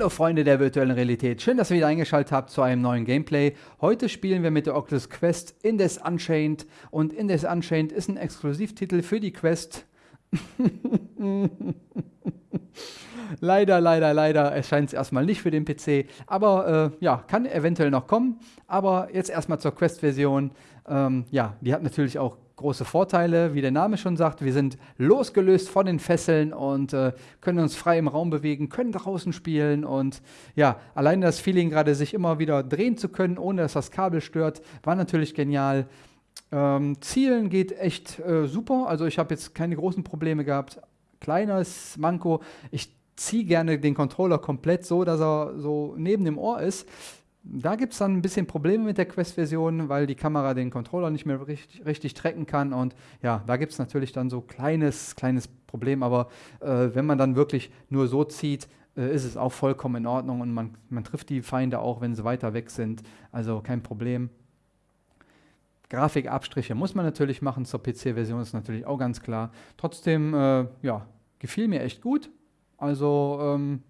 Hallo Freunde der virtuellen Realität, schön, dass ihr wieder eingeschaltet habt zu einem neuen Gameplay. Heute spielen wir mit der Oculus Quest Indes Unchained und Indes Unchained ist ein Exklusivtitel für die Quest. leider, leider, leider erscheint es erstmal nicht für den PC, aber äh, ja, kann eventuell noch kommen. Aber jetzt erstmal zur Quest-Version. Ähm, ja, die hat natürlich auch große Vorteile, wie der Name schon sagt. Wir sind losgelöst von den Fesseln und äh, können uns frei im Raum bewegen, können draußen spielen und ja, allein das Feeling gerade sich immer wieder drehen zu können, ohne dass das Kabel stört, war natürlich genial. Ähm, Zielen geht echt äh, super, also ich habe jetzt keine großen Probleme gehabt. Kleines Manko, ich ziehe gerne den Controller komplett so, dass er so neben dem Ohr ist. Da gibt es dann ein bisschen Probleme mit der Quest-Version, weil die Kamera den Controller nicht mehr richtig, richtig tracken kann. Und ja, da gibt es natürlich dann so kleines, kleines Problem. Aber äh, wenn man dann wirklich nur so zieht, äh, ist es auch vollkommen in Ordnung und man, man trifft die Feinde auch, wenn sie weiter weg sind. Also kein Problem. Grafikabstriche muss man natürlich machen zur PC-Version, ist natürlich auch ganz klar. Trotzdem, äh, ja, gefiel mir echt gut. Also ähm,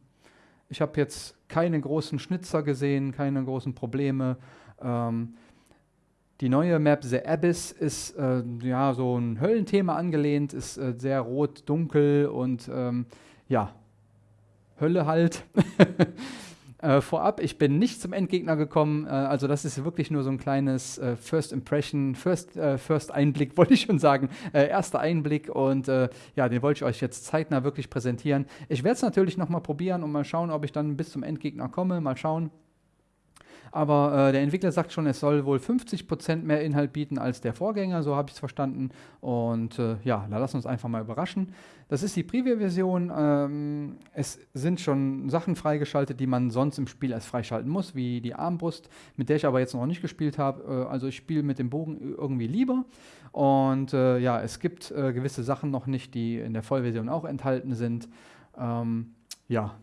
ich habe jetzt keine großen Schnitzer gesehen, keine großen Probleme. Ähm, die neue Map The Abyss ist äh, ja so ein Höllenthema angelehnt, ist äh, sehr rot, dunkel und ähm, ja, Hölle halt. Äh, vorab, ich bin nicht zum Endgegner gekommen, äh, also das ist wirklich nur so ein kleines äh, First Impression, First, äh, First Einblick, wollte ich schon sagen, äh, erster Einblick und äh, ja, den wollte ich euch jetzt zeitnah wirklich präsentieren. Ich werde es natürlich nochmal probieren und mal schauen, ob ich dann bis zum Endgegner komme, mal schauen. Aber äh, der Entwickler sagt schon, es soll wohl 50% mehr Inhalt bieten als der Vorgänger, so habe ich es verstanden. Und äh, ja, da lassen wir uns einfach mal überraschen. Das ist die Preview-Version. Ähm, es sind schon Sachen freigeschaltet, die man sonst im Spiel erst freischalten muss, wie die Armbrust, mit der ich aber jetzt noch nicht gespielt habe. Äh, also ich spiele mit dem Bogen irgendwie lieber. Und äh, ja, es gibt äh, gewisse Sachen noch nicht, die in der Vollversion auch enthalten sind. Ähm, ja,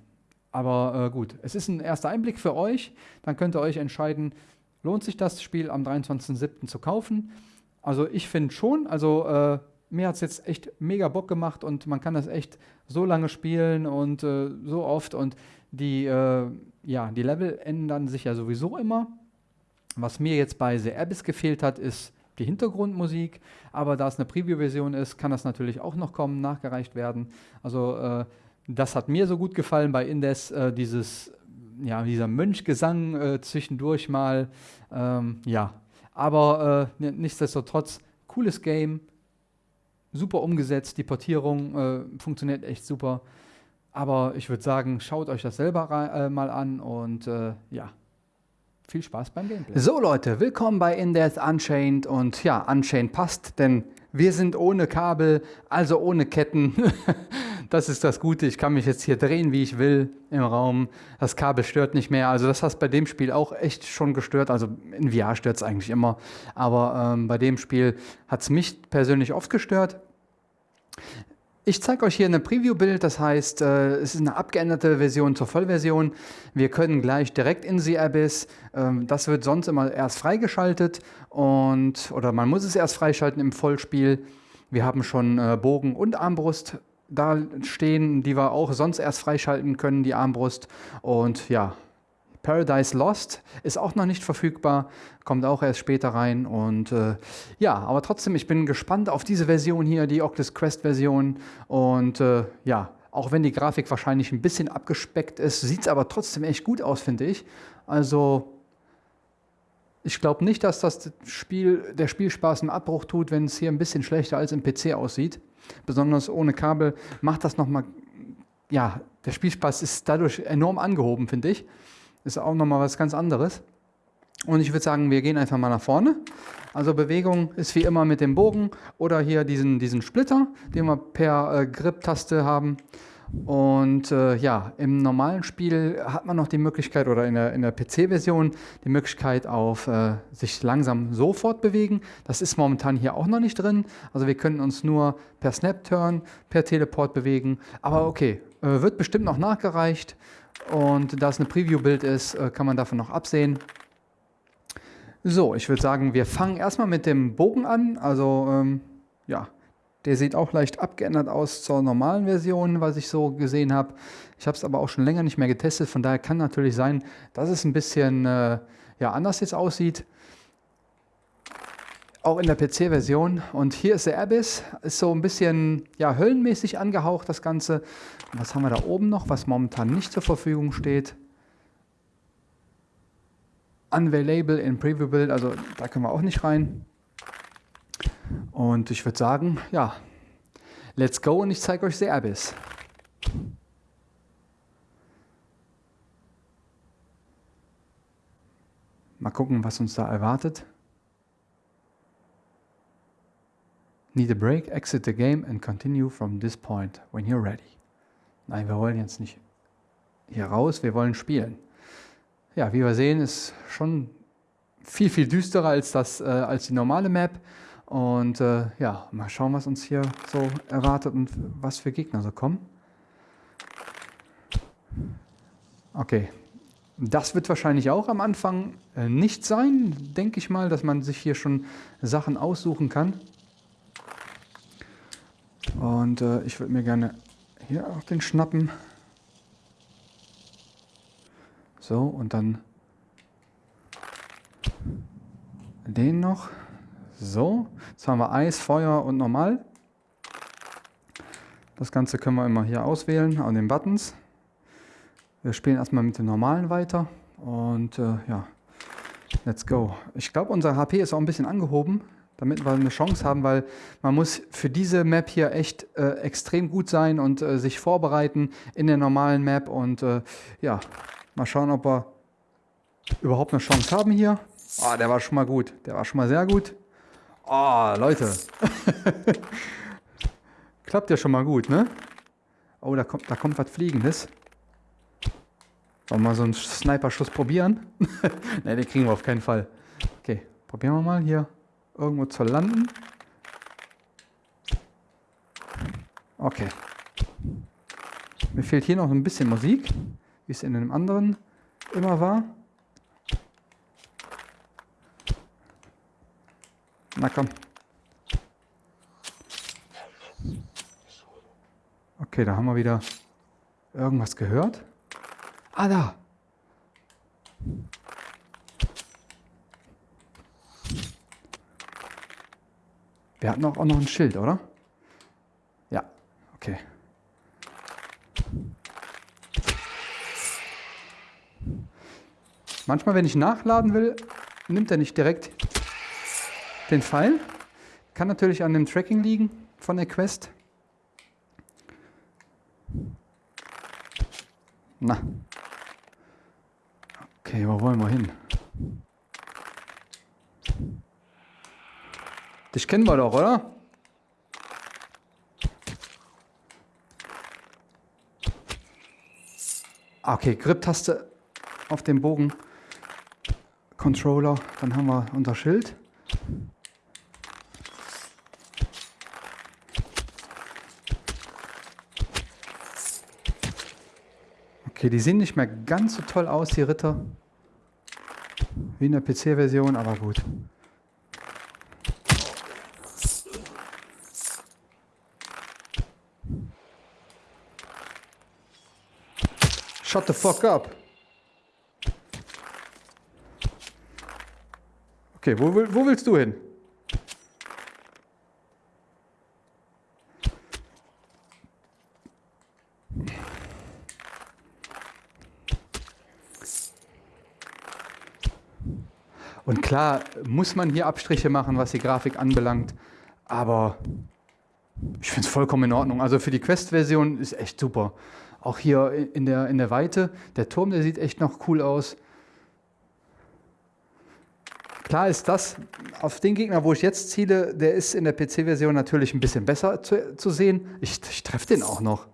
aber äh, gut, es ist ein erster Einblick für euch. Dann könnt ihr euch entscheiden, lohnt sich das Spiel am 23.07. zu kaufen. Also ich finde schon, also äh, mir hat es jetzt echt mega Bock gemacht und man kann das echt so lange spielen und äh, so oft und die, äh, ja, die Level ändern sich ja sowieso immer. Was mir jetzt bei The Abyss gefehlt hat, ist die Hintergrundmusik, aber da es eine Preview-Version ist, kann das natürlich auch noch kommen, nachgereicht werden. Also äh, das hat mir so gut gefallen bei Indes, äh, dieses, ja, dieser Mönchgesang äh, zwischendurch mal. Ähm, ja, aber äh, nichtsdestotrotz, cooles Game, super umgesetzt, die Portierung äh, funktioniert echt super. Aber ich würde sagen, schaut euch das selber äh, mal an und äh, ja, viel Spaß beim Gameplay. So Leute, willkommen bei In Death Unchained und ja, Unchained passt, denn wir sind ohne Kabel, also ohne Ketten. Das ist das Gute. Ich kann mich jetzt hier drehen, wie ich will im Raum. Das Kabel stört nicht mehr. Also das hat bei dem Spiel auch echt schon gestört. Also in VR stört es eigentlich immer. Aber ähm, bei dem Spiel hat es mich persönlich oft gestört. Ich zeige euch hier ein Preview-Bild, das heißt, äh, es ist eine abgeänderte Version zur Vollversion. Wir können gleich direkt in The Abyss. Ähm, das wird sonst immer erst freigeschaltet und oder man muss es erst freischalten im Vollspiel. Wir haben schon äh, Bogen und Armbrust da stehen, die wir auch sonst erst freischalten können, die Armbrust. Und ja, Paradise Lost ist auch noch nicht verfügbar, kommt auch erst später rein. Und äh, ja, aber trotzdem, ich bin gespannt auf diese Version hier, die Oculus Quest Version. Und äh, ja, auch wenn die Grafik wahrscheinlich ein bisschen abgespeckt ist, sieht es aber trotzdem echt gut aus, finde ich. Also ich glaube nicht, dass das Spiel, der Spielspaß einen Abbruch tut, wenn es hier ein bisschen schlechter als im PC aussieht. Besonders ohne Kabel macht das nochmal, ja, der Spielspaß ist dadurch enorm angehoben, finde ich. Ist auch nochmal was ganz anderes. Und ich würde sagen, wir gehen einfach mal nach vorne. Also Bewegung ist wie immer mit dem Bogen oder hier diesen, diesen Splitter, den wir per äh, Grip-Taste haben. Und äh, ja, im normalen Spiel hat man noch die Möglichkeit, oder in der, in der PC-Version, die Möglichkeit auf äh, sich langsam sofort bewegen. Das ist momentan hier auch noch nicht drin. Also wir können uns nur per Snap-Turn, per Teleport bewegen. Aber okay, äh, wird bestimmt noch nachgereicht. Und da es eine Preview-Bild ist, äh, kann man davon noch absehen. So, ich würde sagen, wir fangen erstmal mit dem Bogen an. Also ähm, ja, Der sieht auch leicht abgeändert aus zur normalen Version, was ich so gesehen habe. Ich habe es aber auch schon länger nicht mehr getestet, von daher kann natürlich sein, dass es ein bisschen äh, ja, anders jetzt aussieht. Auch in der PC-Version. Und hier ist der Abyss, ist so ein bisschen ja, höllenmäßig angehaucht, das Ganze. Und was haben wir da oben noch, was momentan nicht zur Verfügung steht? Unavailable in Preview Build, also da können wir auch nicht rein. Und ich würde sagen, ja, let's go und ich zeige euch Abyss. Mal gucken, was uns da erwartet. Need a break, exit the game and continue from this point when you're ready. Nein, wir wollen jetzt nicht hier raus, wir wollen spielen. Ja, wie wir sehen, ist schon viel, viel düsterer als, das, äh, als die normale Map. Und äh, ja, mal schauen, was uns hier so erwartet und was für Gegner so kommen. Okay, das wird wahrscheinlich auch am Anfang äh, nicht sein, denke ich mal, dass man sich hier schon Sachen aussuchen kann. Und äh, ich würde mir gerne hier auch den schnappen. So, und dann den noch. So, jetzt haben wir Eis, Feuer und Normal. Das Ganze können wir immer hier auswählen an den Buttons. Wir spielen erstmal mit den normalen weiter und äh, ja, let's go. Ich glaube, unser HP ist auch ein bisschen angehoben, damit wir eine Chance haben, weil man muss für diese Map hier echt äh, extrem gut sein und äh, sich vorbereiten in der normalen Map und äh, ja, mal schauen, ob wir überhaupt eine Chance haben hier. Ah, oh, der war schon mal gut. Der war schon mal sehr gut. Oh, Leute. Klappt ja schon mal gut, ne? Oh, da kommt, da kommt was Fliegendes. Wollen wir mal so einen Sniper-Schuss probieren? ne, den kriegen wir auf keinen Fall. Okay, probieren wir mal hier irgendwo zu landen. Okay. Mir fehlt hier noch ein bisschen Musik, wie es in dem anderen immer war. Na komm. Okay, da haben wir wieder irgendwas gehört. Ah, da. Wir hatten auch noch ein Schild, oder? Ja, okay. Manchmal, wenn ich nachladen will, nimmt er nicht direkt den Pfeil. Kann natürlich an dem Tracking liegen von der Quest. Na. Okay, wo wollen wir hin? Dich kennen wir doch, oder? Okay, Grip-Taste auf dem Bogen. Controller, dann haben wir unser Schild. Okay, die sehen nicht mehr ganz so toll aus, die Ritter. Wie in der PC-Version, aber gut. Shut the fuck up. Okay, wo, wo willst du hin? Und klar muss man hier Abstriche machen, was die Grafik anbelangt, aber ich finde es vollkommen in Ordnung. Also für die Quest-Version ist echt super. Auch hier in der, in der Weite, der Turm, der sieht echt noch cool aus. Klar ist das, auf den Gegner, wo ich jetzt ziele, der ist in der PC-Version natürlich ein bisschen besser zu, zu sehen. Ich, ich treffe den auch noch.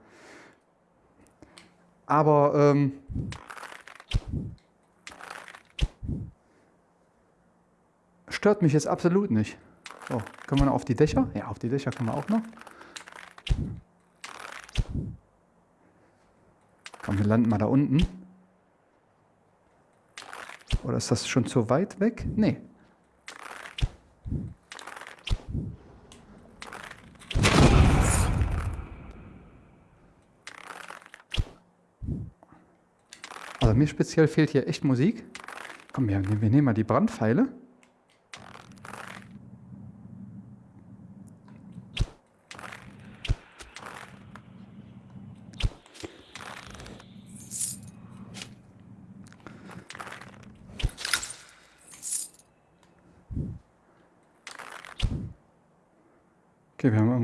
Aber ähm, stört mich jetzt absolut nicht. So, können wir noch auf die Dächer? Ja, auf die Dächer können wir auch noch. Komm, wir landen mal da unten. Oder ist das schon zu weit weg? Nee. Also mir speziell fehlt hier echt Musik. Komm, wir, wir nehmen mal die Brandpfeile.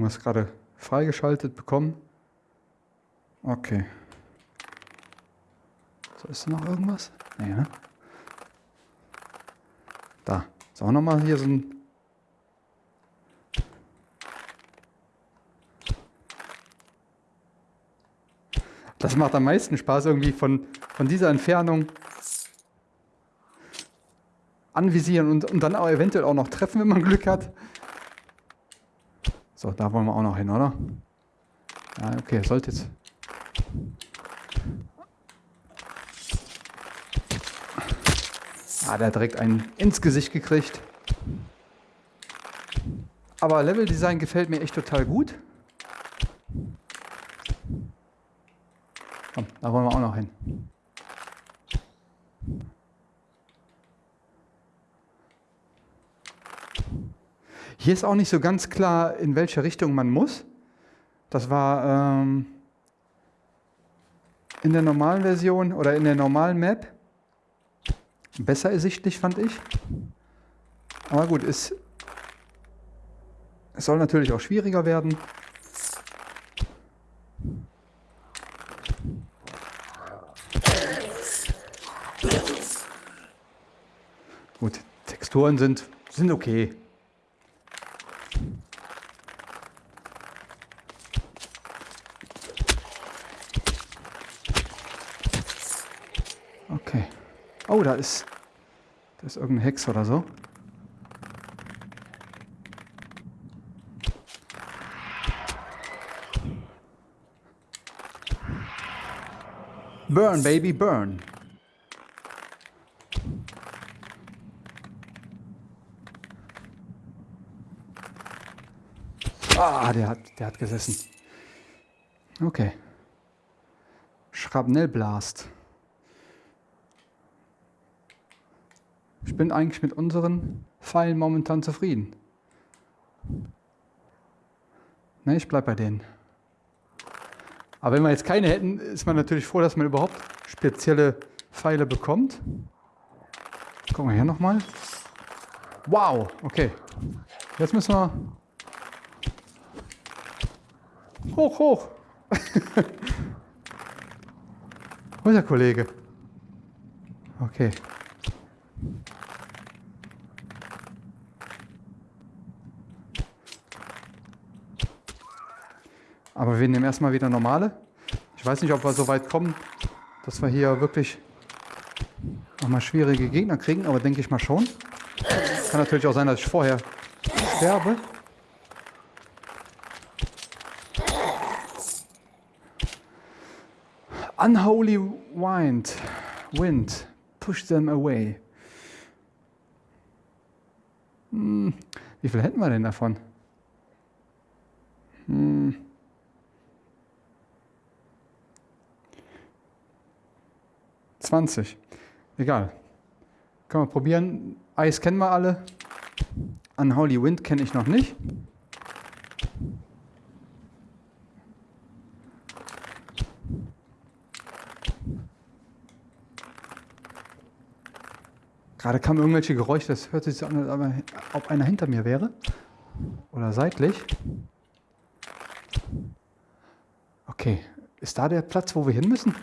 Irgendwas gerade freigeschaltet bekommen. Okay. So, ist noch irgendwas? Nee, ne? Da. Ist auch nochmal hier so ein... Das macht am meisten Spaß irgendwie von, von dieser Entfernung anvisieren und, und dann auch eventuell auch noch treffen, wenn man Glück hat. So, da wollen wir auch noch hin, oder? Ja, okay, sollte jetzt... Ah, der hat direkt einen ins Gesicht gekriegt. Aber Leveldesign gefällt mir echt total gut. Komm, da wollen wir auch noch hin. Hier ist auch nicht so ganz klar, in welche Richtung man muss. Das war ähm, in der normalen Version oder in der normalen Map besser ersichtlich, fand ich. Aber gut, es, es soll natürlich auch schwieriger werden. Gut, Texturen sind, sind okay. Oh, da ist, da ist irgendein Hex oder so. Burn, baby, burn. Ah, der hat, der hat gesessen. Okay. Schrapnellblast. Bin eigentlich mit unseren Pfeilen momentan zufrieden. Ne, ich bleibe bei denen. Aber wenn wir jetzt keine hätten, ist man natürlich froh, dass man überhaupt spezielle Pfeile bekommt. Gucken wir hier nochmal. Wow, okay. Jetzt müssen wir... Hoch, hoch. Wo ist der Kollege? Okay. Aber wir nehmen erstmal wieder normale. Ich weiß nicht, ob wir so weit kommen, dass wir hier wirklich nochmal schwierige Gegner kriegen, aber denke ich mal schon. Kann natürlich auch sein, dass ich vorher sterbe. Unholy wind, wind, push them away. Hm, wie viel hätten wir denn davon? 20. Egal. Können wir probieren. Eis kennen wir alle. Unholy Wind kenne ich noch nicht. Gerade kamen irgendwelche Geräusche, das hört sich so an, als ob einer hinter mir wäre. Oder seitlich. Okay, ist da der Platz, wo wir hin müssen?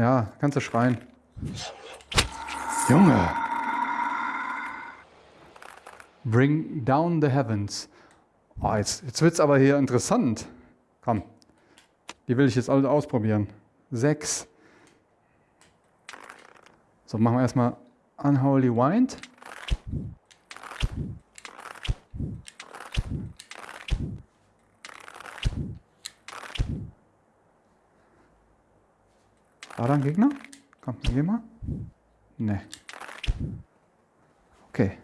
Ja, kannst du schreien. Junge. Bring down the heavens. Oh, jetzt jetzt wird es aber hier interessant. Komm, die will ich jetzt alle ausprobieren. Sechs. So, machen wir erstmal Unholy Wind. Da ein Gegner? Komm, geh mal. Ne. Okay.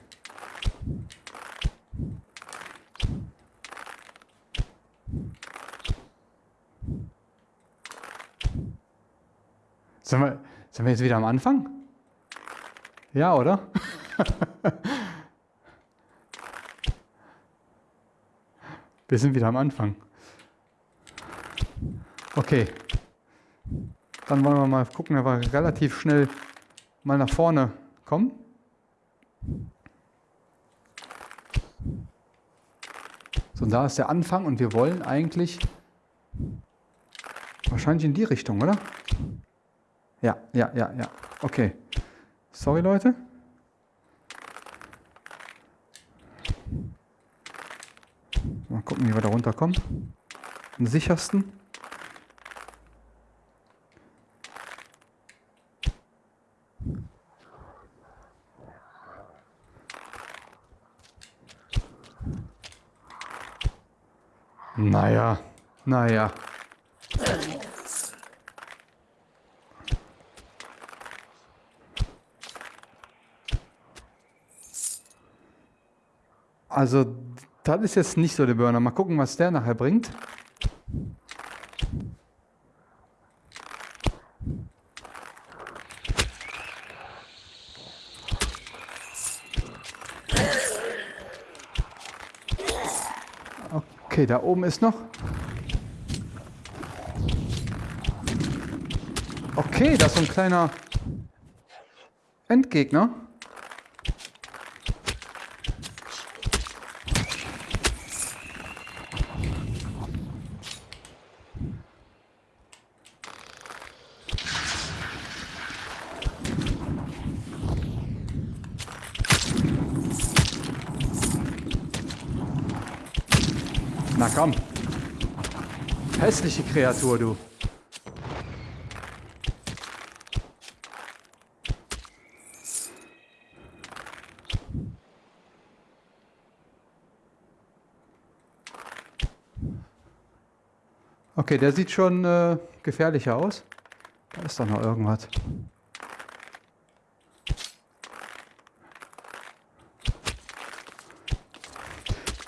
Sind wir, sind wir jetzt wieder am Anfang? Ja, oder? wir sind wieder am Anfang. Okay. Dann wollen wir mal gucken, wir relativ schnell mal nach vorne kommen. So, und da ist der Anfang und wir wollen eigentlich wahrscheinlich in die Richtung, oder? Ja, ja, ja, ja. Okay. Sorry, Leute. Mal gucken, wie wir da runterkommen. Am sichersten. Naja, naja. Also, das ist jetzt nicht so der Burner. Mal gucken, was der nachher bringt. Okay, da oben ist noch. Okay, das ist so ein kleiner Endgegner. Na komm. Hässliche Kreatur, du. Okay, der sieht schon äh, gefährlicher aus. Da ist doch noch irgendwas.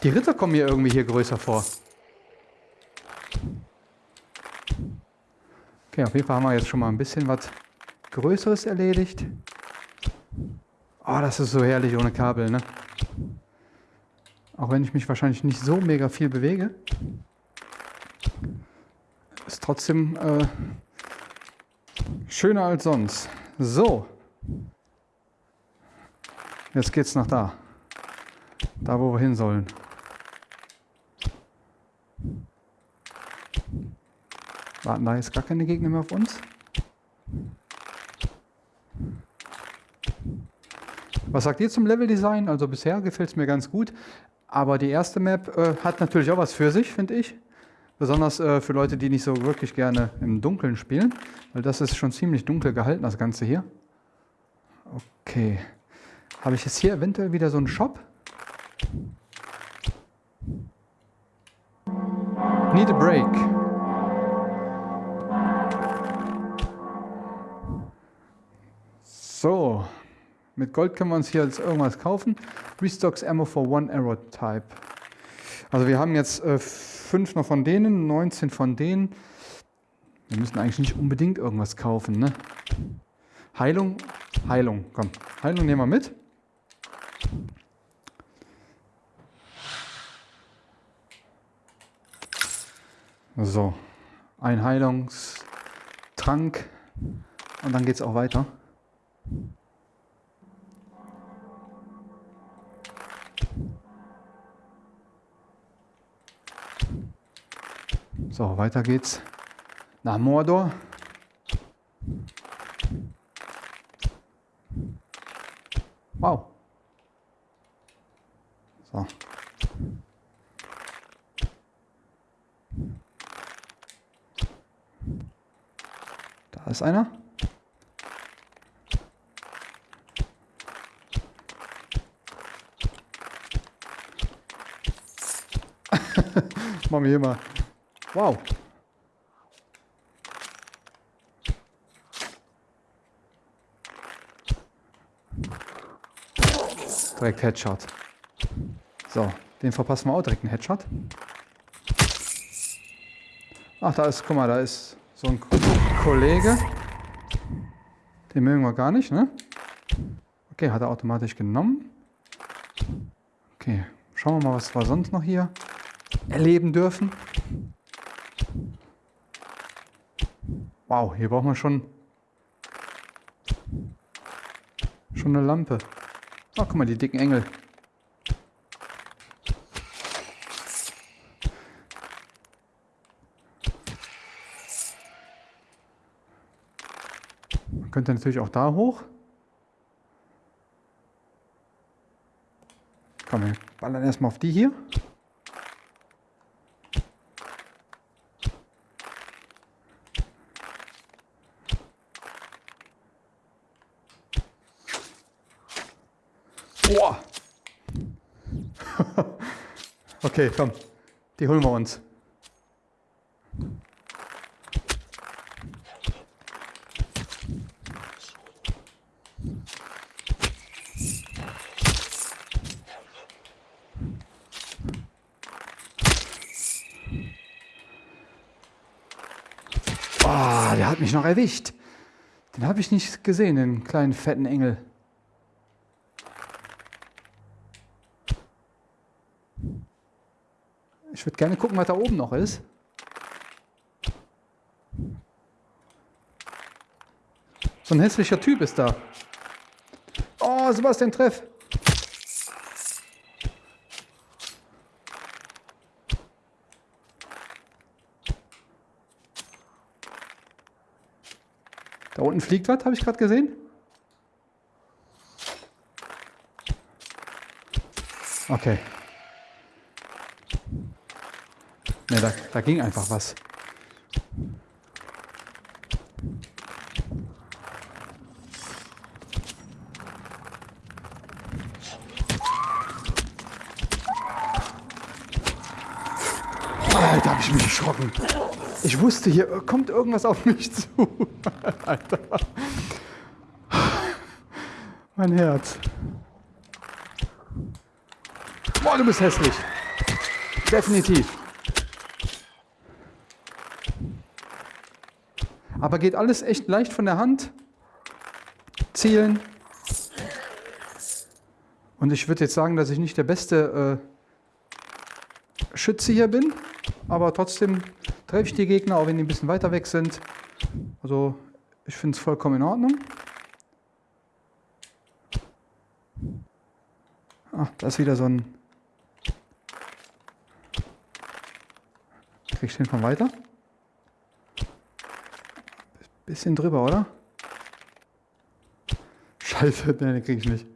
Die Ritter kommen mir irgendwie hier größer vor. Okay, auf jeden Fall haben wir jetzt schon mal ein bisschen was Größeres erledigt. Oh, das ist so herrlich ohne Kabel, ne? Auch wenn ich mich wahrscheinlich nicht so mega viel bewege. Ist trotzdem äh, schöner als sonst. So. Jetzt geht's nach da. Da, wo wir hin sollen. Warten da jetzt gar keine Gegner mehr auf uns? Was sagt ihr zum Leveldesign? Also bisher gefällt es mir ganz gut. Aber die erste Map äh, hat natürlich auch was für sich, finde ich. Besonders äh, für Leute, die nicht so wirklich gerne im Dunkeln spielen. Weil das ist schon ziemlich dunkel gehalten, das Ganze hier. Okay. Habe ich jetzt hier eventuell wieder so einen Shop? Need a break. So, mit Gold können wir uns hier jetzt irgendwas kaufen. Restocks Ammo for One Arrow Type. Also wir haben jetzt äh, fünf noch von denen, 19 von denen. Wir müssen eigentlich nicht unbedingt irgendwas kaufen, ne? Heilung, Heilung, komm. Heilung nehmen wir mit. So, ein Heilungstrank und dann geht es auch weiter. So, weiter geht's nach Mordor. Wow. So. Da ist einer. Machen wir hier mal. Wow. Direkt Headshot. So, den verpassen wir auch direkt einen Headshot. Ach, da ist, guck mal, da ist so ein Kollege. Den mögen wir gar nicht, ne? Okay, hat er automatisch genommen. Okay, schauen wir mal, was wir sonst noch hier erleben dürfen. Wow, hier brauchen wir schon schon eine Lampe. Ach, guck mal, die dicken Engel. Man könnte natürlich auch da hoch. Komm, wir ballern erstmal auf die hier. Boah! Okay, komm. Die holen wir uns. Oh, der hat mich noch erwischt. Den habe ich nicht gesehen, den kleinen fetten Engel. Ich würde gerne gucken, was da oben noch ist. So ein hässlicher Typ ist da. Oh, Sebastian Treff. Da unten fliegt was, habe ich gerade gesehen. Okay. Ne, da, da ging einfach was. Alter, hab ich mich erschrocken. Ich wusste, hier kommt irgendwas auf mich zu. Alter. Mein Herz. Boah, du bist hässlich. Definitiv. Aber geht alles echt leicht von der Hand. Zielen. Und ich würde jetzt sagen, dass ich nicht der beste äh, Schütze hier bin. Aber trotzdem treffe ich die Gegner, auch wenn die ein bisschen weiter weg sind. Also ich finde es vollkommen in Ordnung. Ah, da ist wieder so ein... Krieg ich den von weiter? Bisschen drüber, oder? Scheiße, den krieg ich nicht.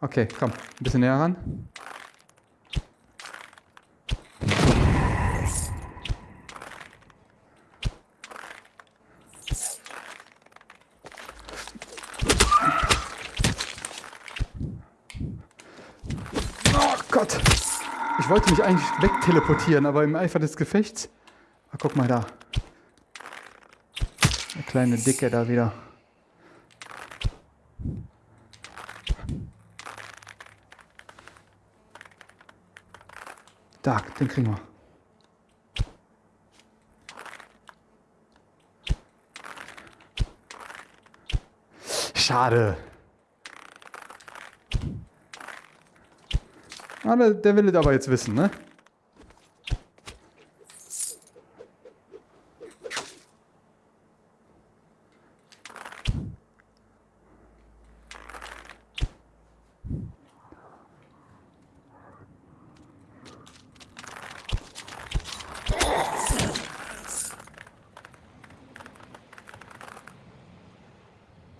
Okay, komm, ein bisschen näher ran. Oh Gott! Ich wollte mich eigentlich wegteleportieren, aber im Eifer des Gefechts... Ah, guck mal da kleine Dicke da wieder. Da, den kriegen wir. Schade. Ah, der will es aber jetzt wissen, ne?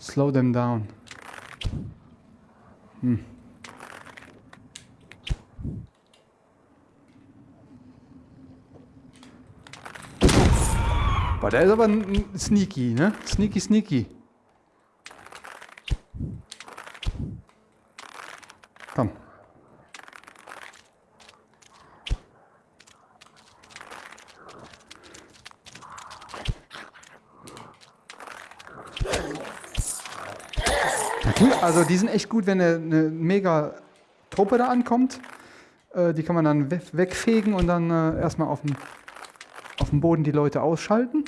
Slow them down. Hm. Boah, der ist aber sneaky, ne? Sneaky, sneaky. Also die sind echt gut, wenn eine, eine mega Truppe da ankommt. Äh, die kann man dann wegfegen und dann äh, erstmal auf dem, auf dem Boden die Leute ausschalten.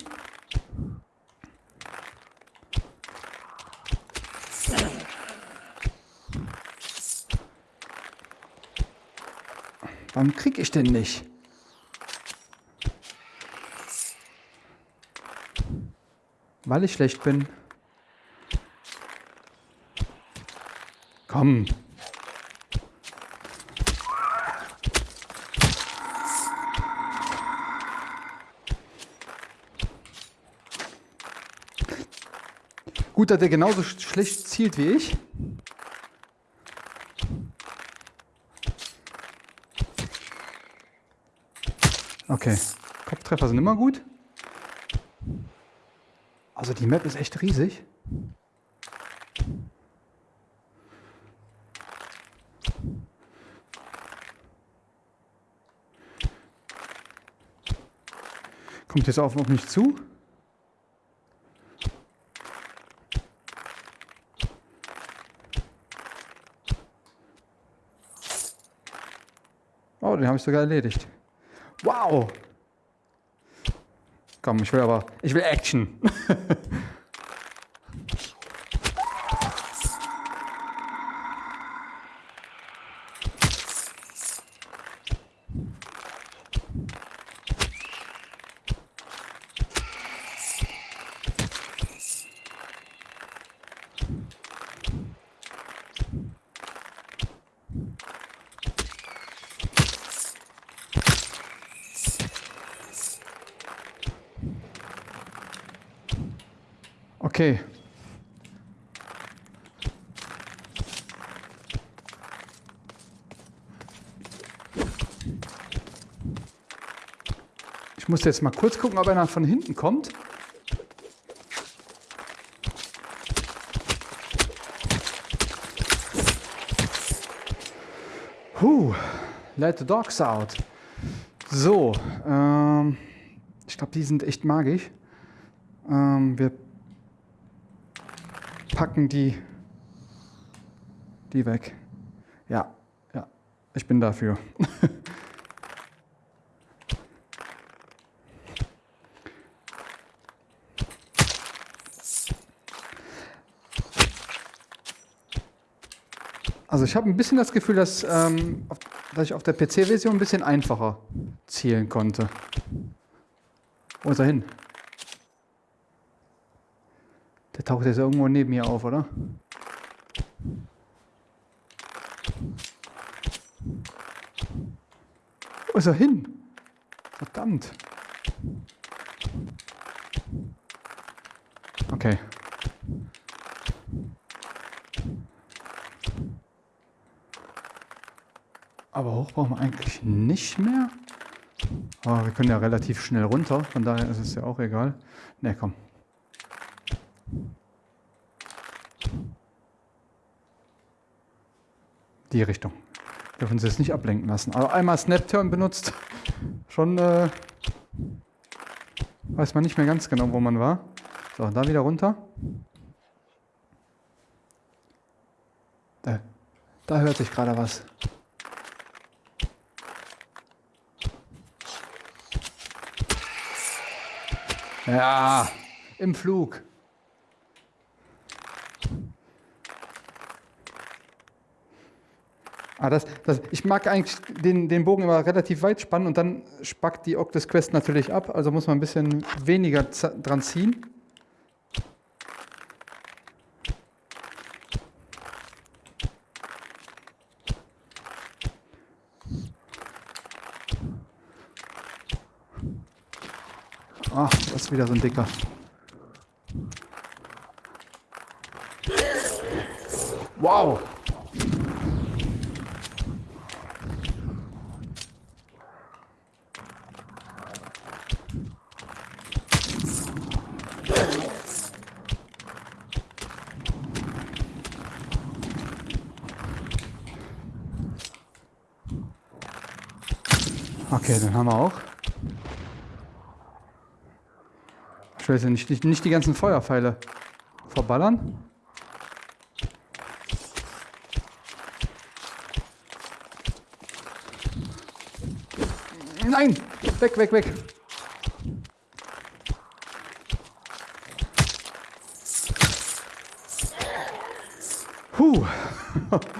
Warum krieg ich denn nicht? Weil ich schlecht bin. Komm. Gut, dass der genauso schlecht zielt wie ich. Okay, Kopftreffer sind immer gut. Also die Map ist echt riesig. Kommt jetzt auf mich zu. Oh, den habe ich sogar erledigt. Wow! Komm, ich will aber, ich will Action. Okay. Ich muss jetzt mal kurz gucken, ob einer von hinten kommt. Huh, let the dogs out. So, ähm, ich glaube, die sind echt magisch. Ähm, wir packen die, die weg. Ja, ja, ich bin dafür. Also ich habe ein bisschen das Gefühl, dass, ähm, dass ich auf der PC-Version ein bisschen einfacher zielen konnte. Wo ist er hin? Der taucht jetzt irgendwo neben mir auf, oder? Wo ist er hin? Verdammt. Okay. Aber hoch brauchen wir eigentlich nicht mehr. Aber wir können ja relativ schnell runter, von daher ist es ja auch egal. Ne, komm. Die Richtung. Dürfen Sie es nicht ablenken lassen. Aber einmal Snap-Turn benutzt, schon äh, weiß man nicht mehr ganz genau, wo man war. So, da wieder runter. Da, da hört sich gerade was. Ja, im Flug. Ah, das, das, ich mag eigentlich den, den Bogen immer relativ weit spannen und dann spackt die Octus Quest natürlich ab, also muss man ein bisschen weniger dran ziehen. Ach, das ist wieder so ein dicker. Wow! Okay, den haben wir auch. Ich weiß ja nicht, nicht, nicht die ganzen Feuerpfeile verballern. Nein! Weg, weg, weg! Huh!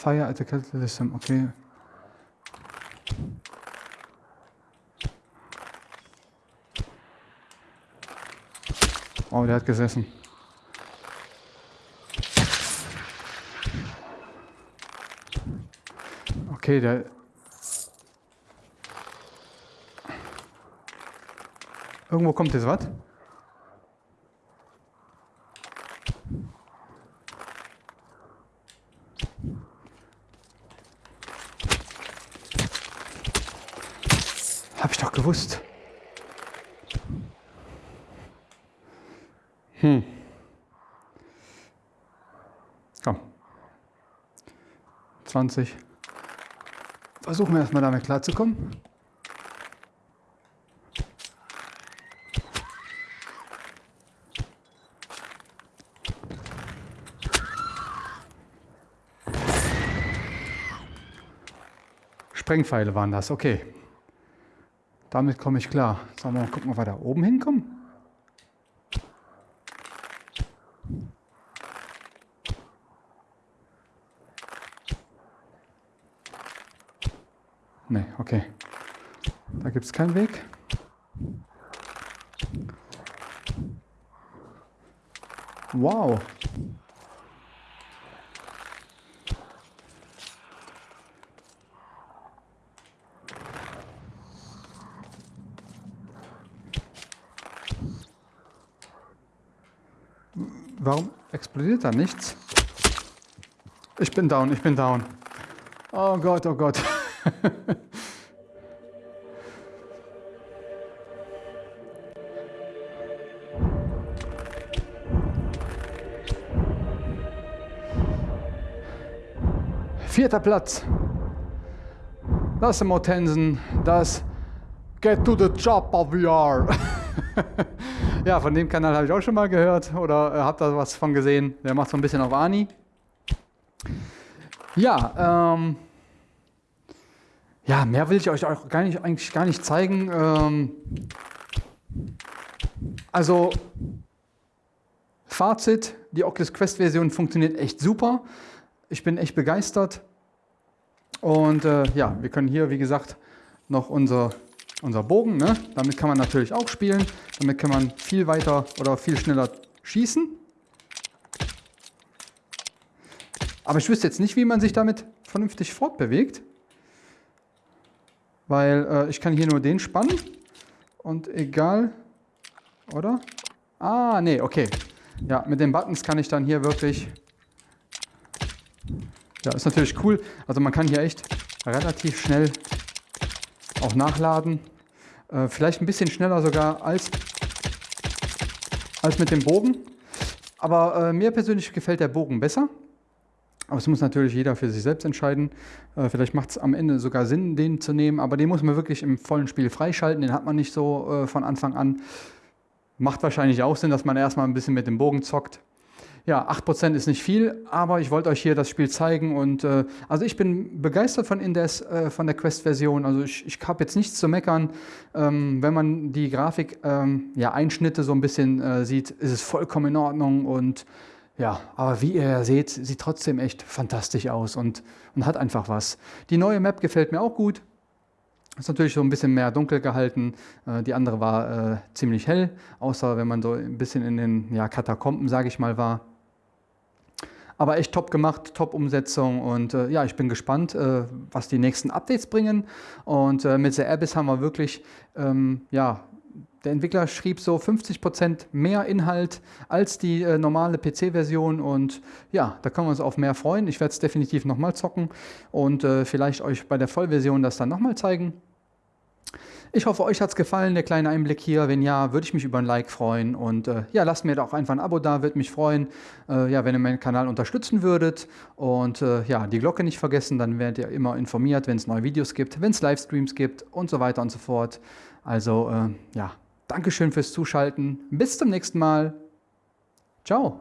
Fire at the System, okay. Oh, der hat gesessen. Okay, der... Irgendwo kommt jetzt was. Hab ich doch gewusst. Hm. Komm. 20. Versuchen wir erstmal damit klarzukommen. Sprengpfeile waren das, okay. Damit komme ich klar. Sollen wir mal gucken, ob wir da oben hinkommen? Ne, okay. Da gibt es keinen Weg. Wow. Warum explodiert da nichts? Ich bin down, ich bin down. Oh Gott, oh Gott. Vierter Platz. Das ist Mortensen, das Get to the Chopper VR. ja, von dem Kanal habe ich auch schon mal gehört oder äh, habt da was von gesehen. Der macht so ein bisschen auf Ani. Ja, ähm, ja, mehr will ich euch auch gar nicht, eigentlich gar nicht zeigen. Ähm, also, Fazit, die Oculus Quest Version funktioniert echt super. Ich bin echt begeistert. Und äh, ja, wir können hier, wie gesagt, noch unser, unser Bogen, ne? damit kann man natürlich auch spielen. Damit kann man viel weiter oder viel schneller schießen. Aber ich wüsste jetzt nicht, wie man sich damit vernünftig fortbewegt. Weil äh, ich kann hier nur den spannen. Und egal, oder? Ah, nee, okay. Ja, mit den Buttons kann ich dann hier wirklich... Ja, ist natürlich cool. Also man kann hier echt relativ schnell auch nachladen. Äh, vielleicht ein bisschen schneller sogar als, als mit dem Bogen. Aber äh, mir persönlich gefällt der Bogen besser. Aber es muss natürlich jeder für sich selbst entscheiden. Äh, vielleicht macht es am Ende sogar Sinn, den zu nehmen, aber den muss man wirklich im vollen Spiel freischalten. Den hat man nicht so äh, von Anfang an. Macht wahrscheinlich auch Sinn, dass man erstmal ein bisschen mit dem Bogen zockt. Ja, 8% ist nicht viel, aber ich wollte euch hier das Spiel zeigen und äh, also ich bin begeistert von Indes, äh, von der Quest-Version. Also ich, ich habe jetzt nichts zu meckern. Ähm, wenn man die Grafik, ähm, ja, Einschnitte so ein bisschen äh, sieht, ist es vollkommen in Ordnung und ja, aber wie ihr ja seht, sieht trotzdem echt fantastisch aus und, und hat einfach was. Die neue Map gefällt mir auch gut. Ist natürlich so ein bisschen mehr dunkel gehalten. Äh, die andere war äh, ziemlich hell, außer wenn man so ein bisschen in den ja, Katakomben, sage ich mal, war. Aber echt top gemacht, top Umsetzung und äh, ja, ich bin gespannt, äh, was die nächsten Updates bringen. Und äh, mit The Abyss haben wir wirklich ähm, ja, der Entwickler schrieb so 50% mehr Inhalt als die äh, normale PC-Version und ja, da können wir uns auf mehr freuen. Ich werde es definitiv nochmal zocken und äh, vielleicht euch bei der Vollversion das dann nochmal zeigen. Ich hoffe, euch hat es gefallen, der kleine Einblick hier. Wenn ja, würde ich mich über ein Like freuen. Und äh, ja, lasst mir doch einfach ein Abo da, würde mich freuen, äh, ja, wenn ihr meinen Kanal unterstützen würdet. Und äh, ja, die Glocke nicht vergessen, dann werdet ihr immer informiert, wenn es neue Videos gibt, wenn es Livestreams gibt und so weiter und so fort. Also äh, ja, Dankeschön fürs Zuschalten. Bis zum nächsten Mal. Ciao.